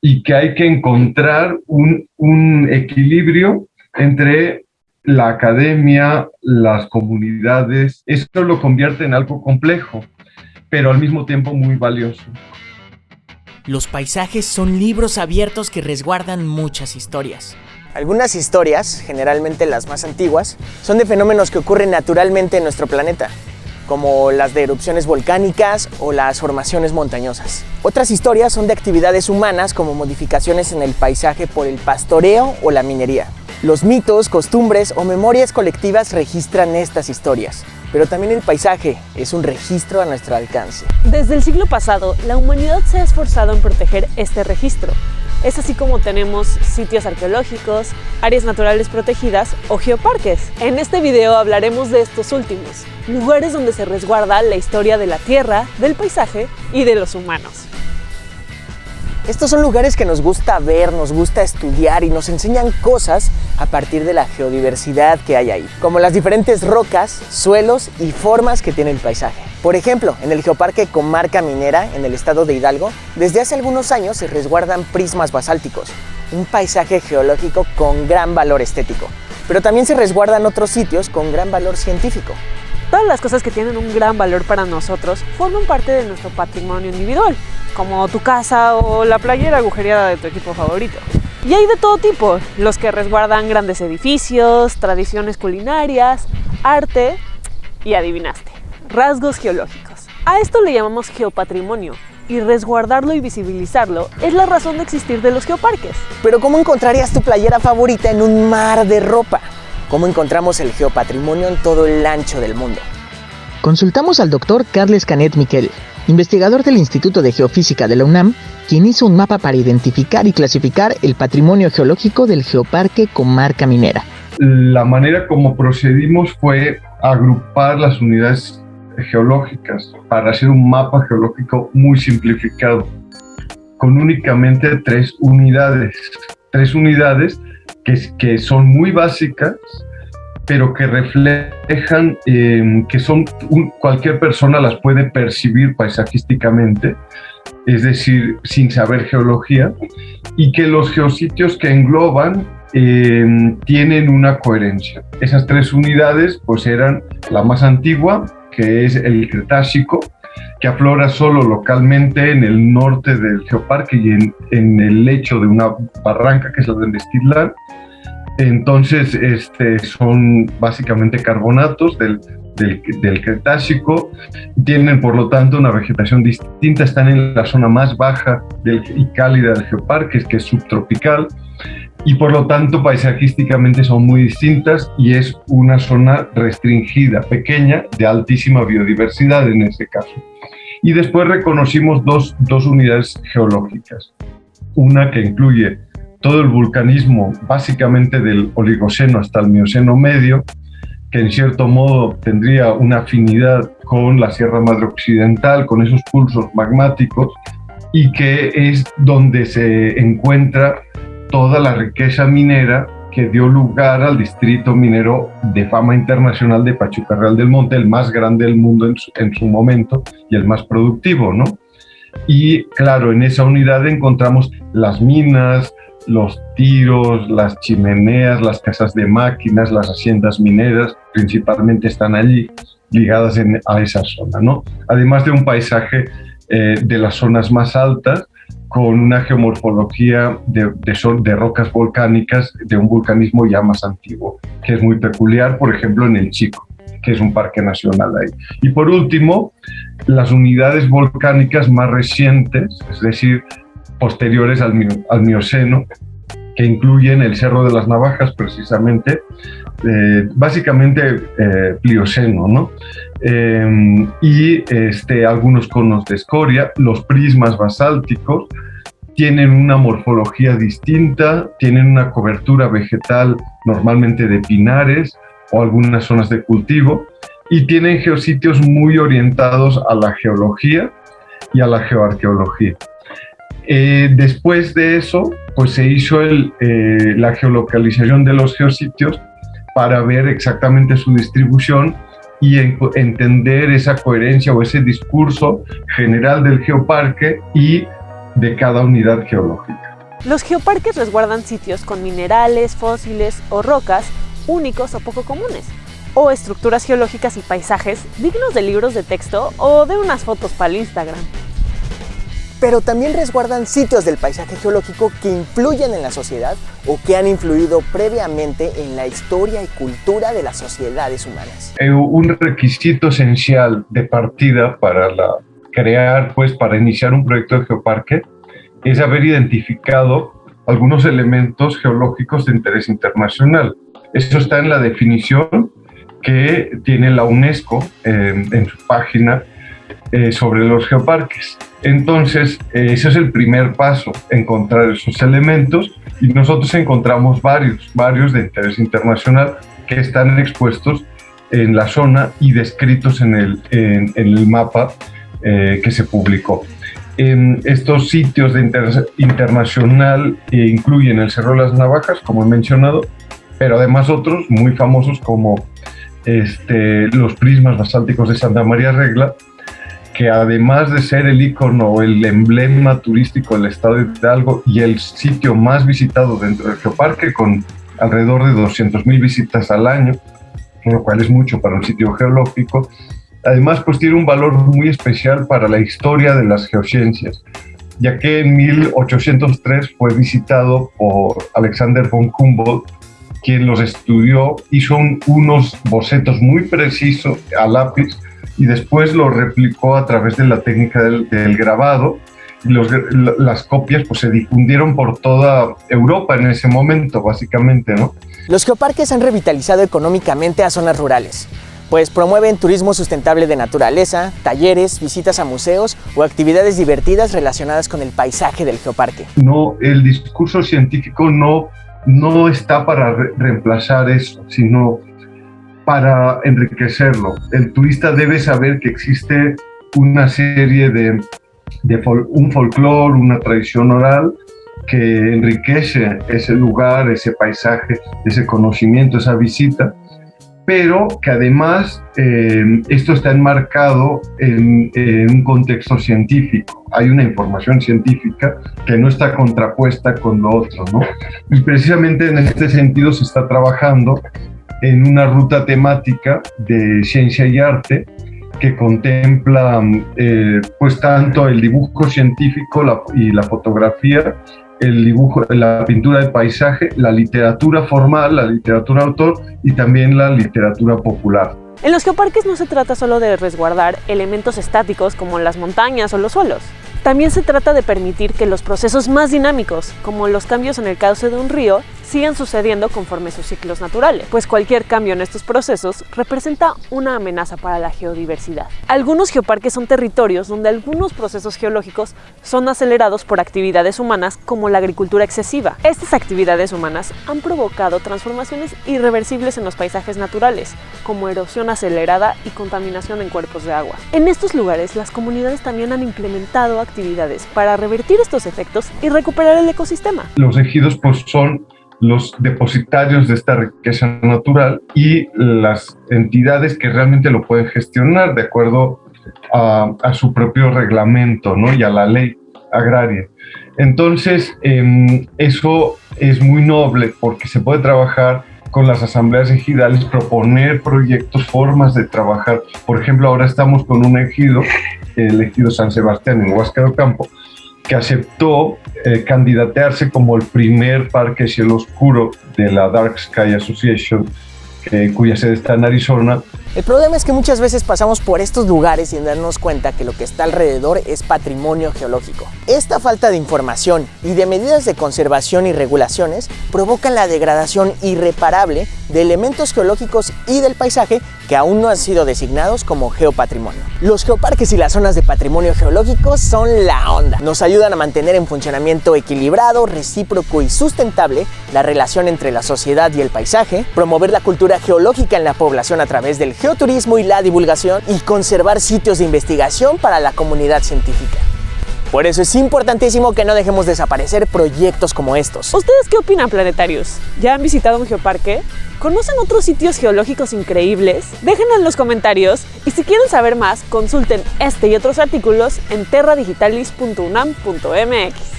y que hay que encontrar un, un equilibrio entre la academia, las comunidades, esto lo convierte en algo complejo, pero al mismo tiempo muy valioso. Los paisajes son libros abiertos que resguardan muchas historias. Algunas historias, generalmente las más antiguas, son de fenómenos que ocurren naturalmente en nuestro planeta, como las de erupciones volcánicas o las formaciones montañosas. Otras historias son de actividades humanas como modificaciones en el paisaje por el pastoreo o la minería. Los mitos, costumbres o memorias colectivas registran estas historias, pero también el paisaje es un registro a nuestro alcance. Desde el siglo pasado, la humanidad se ha esforzado en proteger este registro. Es así como tenemos sitios arqueológicos, áreas naturales protegidas o geoparques. En este video hablaremos de estos últimos, lugares donde se resguarda la historia de la tierra, del paisaje y de los humanos. Estos son lugares que nos gusta ver, nos gusta estudiar y nos enseñan cosas a partir de la geodiversidad que hay ahí, como las diferentes rocas, suelos y formas que tiene el paisaje. Por ejemplo, en el Geoparque Comarca Minera, en el estado de Hidalgo, desde hace algunos años se resguardan prismas basálticos, un paisaje geológico con gran valor estético. Pero también se resguardan otros sitios con gran valor científico. Todas las cosas que tienen un gran valor para nosotros forman parte de nuestro patrimonio individual, como tu casa o la playera agujereada de tu equipo favorito. Y hay de todo tipo, los que resguardan grandes edificios, tradiciones culinarias, arte y adivinaste, rasgos geológicos. A esto le llamamos geopatrimonio y resguardarlo y visibilizarlo es la razón de existir de los geoparques. Pero ¿cómo encontrarías tu playera favorita en un mar de ropa? cómo encontramos el geopatrimonio en todo el ancho del mundo. Consultamos al doctor Carles Canet Miquel, investigador del Instituto de Geofísica de la UNAM, quien hizo un mapa para identificar y clasificar el patrimonio geológico del Geoparque Comarca Minera. La manera como procedimos fue agrupar las unidades geológicas para hacer un mapa geológico muy simplificado, con únicamente tres unidades. Tres unidades que, son muy básicas, pero que reflejan em, que son cualquier persona las puede percibir paisajísticamente, es decir, sin saber geología, y que los geositios que engloban em, tienen una coherencia. Esas tres unidades pues eran la más antigua, que es el Cretácico, que aflora solo localmente en el norte del geoparque y en, en el lecho de una barranca que es la de Mestitlán. Entonces, este, son básicamente carbonatos del, del, del, Cretácico, tienen por lo tanto una vegetación distinta, están en la zona más baja del, y cálida del geoparque, que es subtropical, y por lo tanto paisajísticamente son muy distintas y es una zona restringida, pequeña, de altísima biodiversidad en este caso. Y después reconocimos dos, dos unidades geológicas, una que incluye todo el vulcanismo básicamente del Oligoceno hasta el Mioceno medio, que en cierto modo tendría una afinidad con la Sierra Madre Occidental, con esos pulsos magmáticos, y que es donde se encuentra toda la riqueza minera que dio lugar al distrito minero de fama internacional de Pachuca Real del Monte, el más grande del mundo en su, en su momento y el más productivo, ¿no? Y claro, en esa unidad encontramos las minas, los tiros, las chimeneas, las casas de máquinas, las haciendas mineras, principalmente están allí ligadas a esa zona, ¿no? Además de un paisaje eh, de las zonas más altas, con una geomorfología de, de, rocas volcánicas de un vulcanismo ya más antiguo, que es muy peculiar, por ejemplo, en el Chico, que es un parque nacional ahí. Y por último, las unidades volcánicas más recientes, es decir, posteriores al Mioceno, que incluyen el Cerro de las Navajas precisamente, eh, básicamente eh, Plioceno, ¿no? Em, y este, algunos conos de escoria, los prismas basálticos, tienen una morfología distinta, tienen una cobertura vegetal normalmente de pinares o algunas zonas de cultivo y tienen geositios muy orientados a la geología y a la geoarqueología. Eh, después de eso, pues se hizo eh, la geolocalización de los geositios para ver exactamente su distribución y entender esa coherencia o ese discurso general del geoparque y de cada unidad geológica. Los geoparques resguardan sitios con minerales, fósiles o rocas únicos o poco comunes, o estructuras geológicas y paisajes dignos de libros de texto o de unas fotos para el Instagram. Pero también resguardan sitios del paisaje geológico que influyen en la sociedad o que han influido previamente en la historia y cultura de las sociedades humanas. Eh, un requisito esencial de partida para la, crear, pues, para iniciar un proyecto de geoparque es haber identificado algunos elementos geológicos de interés internacional. Eso está en la definición que tiene la UNESCO en su página eh, sobre los geoparques. Entonces, eh, ese es el primer paso, encontrar esos elementos y nosotros encontramos varios, varios de interés internacional que están expuestos en la zona y descritos en el, en, el mapa eh, que se publicó. En estos sitios de interés internacional incluyen el Cerro de las Navajas, como he mencionado, pero además otros muy famosos como este, los prismas basálticos de Santa María Regla, que además de ser el icono el emblema turístico del estado de Hidalgo y el sitio más visitado dentro del geoparque, con alrededor de 200.000 visitas al año, lo cual es mucho para un sitio geológico, además pues tiene un valor muy especial para la historia de las geociencias, ya que en 1803 fue visitado por Alexander von Humboldt quien los estudió, hizo unos bocetos muy precisos a lápiz y después lo replicó a través de la técnica del, grabado. Y las copias pues, se difundieron por toda Europa en ese momento, básicamente. ¿no? Los geoparques han revitalizado económicamente a zonas rurales, pues promueven turismo sustentable de naturaleza, talleres, visitas a museos o actividades divertidas relacionadas con el paisaje del geoparque. No, el discurso científico no no está para reemplazar eso, sino para enriquecerlo. El turista debe saber que existe una serie de, un folclore, una tradición oral que enriquece ese lugar, ese paisaje, ese conocimiento, esa visita pero que además eh, esto está enmarcado en, un contexto científico. Hay una información científica que no está contrapuesta con lo otro, ¿no? Y precisamente en este sentido se está trabajando en una ruta temática de ciencia y arte que contempla eh, pues tanto el dibujo científico y la fotografía el dibujo, la pintura de paisaje, la literatura formal, la literatura autor y también la literatura popular. En los geoparques no se trata solo de resguardar elementos estáticos como las montañas o los suelos. También se trata de permitir que los procesos más dinámicos, como los cambios en el cauce de un río, sigan sucediendo conforme sus ciclos naturales, pues cualquier cambio en estos procesos representa una amenaza para la geodiversidad. Algunos geoparques son territorios donde algunos procesos geológicos son acelerados por actividades humanas como la agricultura excesiva. Estas actividades humanas han provocado transformaciones irreversibles en los paisajes naturales, como erosión acelerada y contaminación en cuerpos de agua. En estos lugares, las comunidades también han implementado actividades para revertir estos efectos y recuperar el ecosistema. Los ejidos pues, son los depositarios de esta riqueza natural y las entidades que realmente lo pueden gestionar de acuerdo a, su propio reglamento ¿no? y a la ley agraria. Entonces, em, eso es muy noble porque se puede trabajar con las asambleas ejidales, proponer proyectos, formas de trabajar. Por ejemplo, ahora estamos con un ejido, el ejido San Sebastián en Huasca del Campo, que aceptó eh, candidatearse como el primer parque cielo oscuro de la Dark Sky Association, cuya sede está en Arizona. El problema es que muchas veces pasamos por estos lugares sin darnos cuenta que lo que está alrededor es patrimonio geológico. Esta falta de información y de medidas de conservación y regulaciones provocan la degradación irreparable de elementos geológicos y del paisaje que aún no han sido designados como geopatrimonio. Los geoparques y las zonas de patrimonio geológico son la onda. Nos ayudan a mantener en funcionamiento equilibrado, recíproco y sustentable la relación entre la sociedad y el paisaje, promover la cultura geológica en la población a través del geoturismo y la divulgación y conservar sitios de investigación para la comunidad científica. Por eso es importantísimo que no dejemos desaparecer proyectos como estos. ¿Ustedes qué opinan, planetarios? ¿Ya han visitado un geoparque? ¿Conocen otros sitios geológicos increíbles? Déjenlo en los comentarios y si quieren saber más, consulten este y otros artículos en terradigitalis.unam.mx.